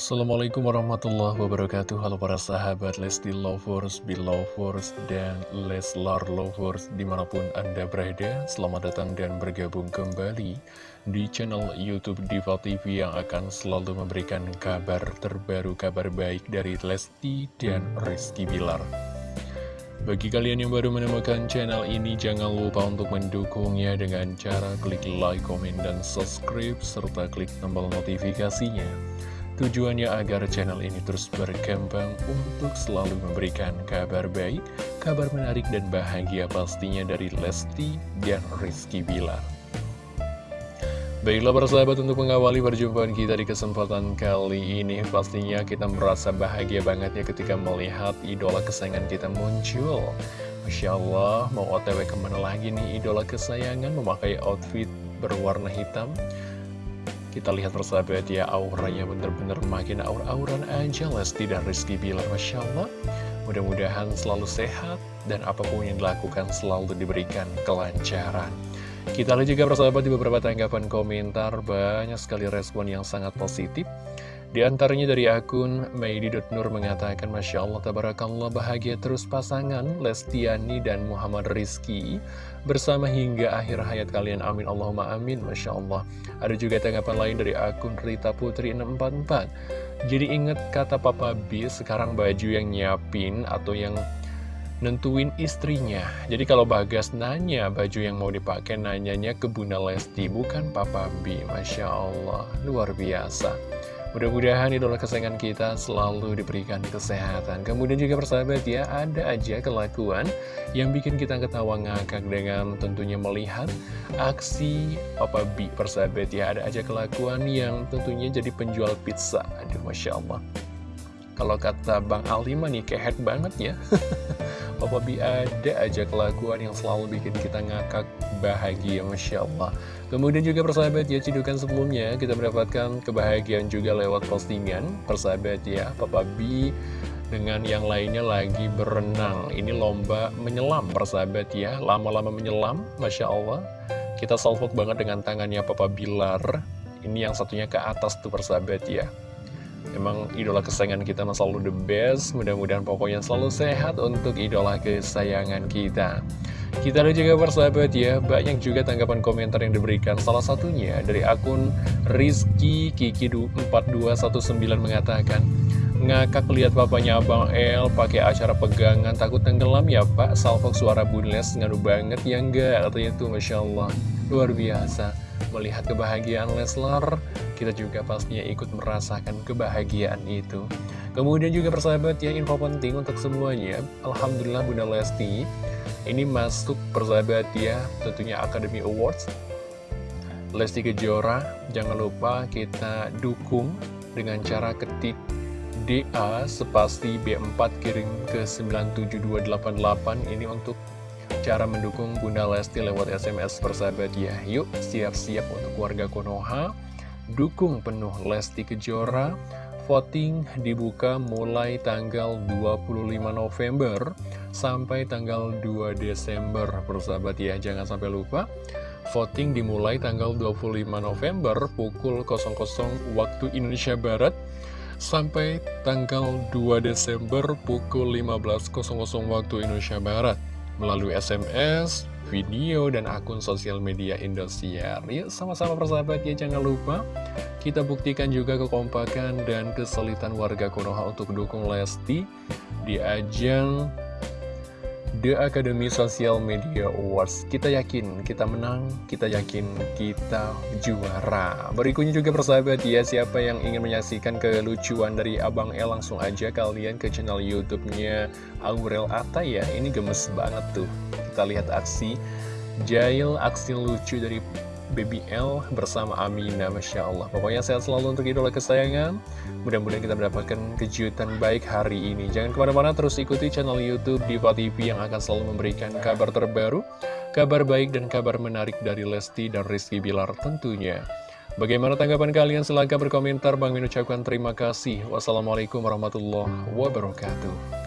Assalamualaikum warahmatullahi wabarakatuh. Halo para sahabat Lesti Lovers, Belovers, dan Leslar Lovers di mana pun Anda berada. Selamat datang dan bergabung kembali di channel Youtube Diva TV yang akan selalu memberikan kabar terbaru, kabar baik dari Lesti dan Rizky Bilar. Bagi kalian yang baru menemukan channel ini, jangan lupa untuk mendukungnya dengan cara klik like, komen, dan subscribe, serta klik tombol notifikasinya Tujuannya agar channel ini terus berkembang untuk selalu memberikan kabar baik, kabar menarik dan bahagia pastinya dari Lesti dan Rizky Bilar. Baiklah persahabat untuk mengawali perjumpaan kita di kesempatan kali ini Pastinya kita merasa bahagia banget ya ketika melihat idola kesayangan kita muncul Masya Allah mau otw ke mana lagi nih idola kesayangan memakai outfit berwarna hitam kita lihat persahabat ya, auranya bener-bener makin aur-auran aja Lesti dan Rizky Bilar, Masya Allah. Mudah-mudahan selalu sehat dan apa pun yang dilakukan selalu diberikan kelancaran. Kita lihat juga persahabat di beberapa tanggapan komentar, banyak sekali respon yang sangat positif. Di antaranya dari akun Maidi.nur mengatakan Masya Allah, Tabarakallah bahagia terus pasangan Lestiani dan Muhammad Rizki Bersama hingga akhir hayat kalian, amin. Allahumma amin. Masya Allah. Ada juga tanggapan lain dari akun Rita Putri 644 Jadi ingat kata Papa B, sekarang baju yang nyiapin atau yang nentuin istrinya. Jadi kalau Bagas nanya baju yang mau dipakai nanyanya ke Bunda Lesti bukan Papa B. Masya Allah, luar biasa Mudah-mudahan idola kesayangan kita selalu diberikan kesehatan. Kemudian juga persahabat ya, ada aja kelakuan yang bikin kita ketawa ngakak dengan tentunya melihat aksi Papa B persahabat ya. Ada aja kelakuan yang tentunya jadi penjual pizza. Aduh, Masya Allah. Kalau kata Bang Alima nih, kehet banget ya. Papa B ada aja kelakuan yang selalu bikin kita ngakak bahagia, Masya Allah. Kemudian juga persahabat ya, cidukan sebelumnya kita mendapatkan kebahagiaan juga lewat postingan. Persahabat ya, Papa B dengan yang lainnya lagi berenang. Ini lomba menyelam persahabat ya, lama-lama menyelam, Masya Allah. Kita salvok banget dengan tangannya Papa Bilar. Ini yang satunya ke atas tuh persahabat ya. Emang idola kesayangan kita selalu the best. Mudah-mudahan pokoknya selalu sehat untuk idola kesayangan kita. Kita ada juga persahabat ya, banyak juga tanggapan komentar yang diberikan. Salah satunya dari akun Rizky Kiki4219 mengatakan, Ngakak lihat papanya Abang El pakai acara pegangan takut tenggelam ya Pak? Salfok suara bunles ngadu banget ya enggak? Katanya itu Masya Allah. Luar biasa Melihat kebahagiaan Leslar Kita juga pastinya ikut merasakan kebahagiaan itu. Kemudian juga persahabat ya info penting untuk semuanya. Alhamdulillah Bunda Lesti ini masuk persahabat ya, tentunya Academy Awards. Lesti Kejora, jangan lupa kita dukung dengan cara ketik DA sepasti B4 kirim ke 97288 ini untuk cara mendukung Bunda Lesti lewat SMS persahabat ya. Yuk siap-siap untuk warga Konoha, dukung penuh Lesti Kejora. Voting dibuka mulai tanggal 25 November sampai tanggal 2 Desember persahabat ya jangan sampai lupa voting dimulai tanggal 25 November pukul 00 waktu Indonesia Barat sampai tanggal 2 Desember pukul 15.00 waktu Indonesia Barat melalui SMS, video, dan akun sosial media Indosiar. Yuk sama-sama persahabat ya, jangan lupa kita buktikan juga kekompakan dan kesulitan warga Konoha untuk dukung Lesti di ajang The Academy Social Media Awards. Kita yakin kita menang, kita yakin kita juara. Berikutnya juga persahabat ya, siapa yang ingin menyaksikan kelucuan dari Abang El Langsung aja kalian ke channel Youtube-nya Aurel Atta ya. Ini gemes banget tuh. Kita lihat aksi Jail, aksi lucu dari Baby L bersama Amina Masya Allah. Pokoknya sehat selalu untuk idola kesayangan. Mudah-mudahan kita mendapatkan kejutan baik hari ini. Jangan ke mana-mana terus ikuti channel Youtube Diva TV Yang akan selalu memberikan kabar terbaru Kabar baik dan kabar menarik dari Lesti dan Rizky Bilar tentunya. Bagaimana tanggapan kalian? Silahkan berkomentar. Bang Min ucapkan terima kasih. Wassalamualaikum warahmatullahi wabarakatuh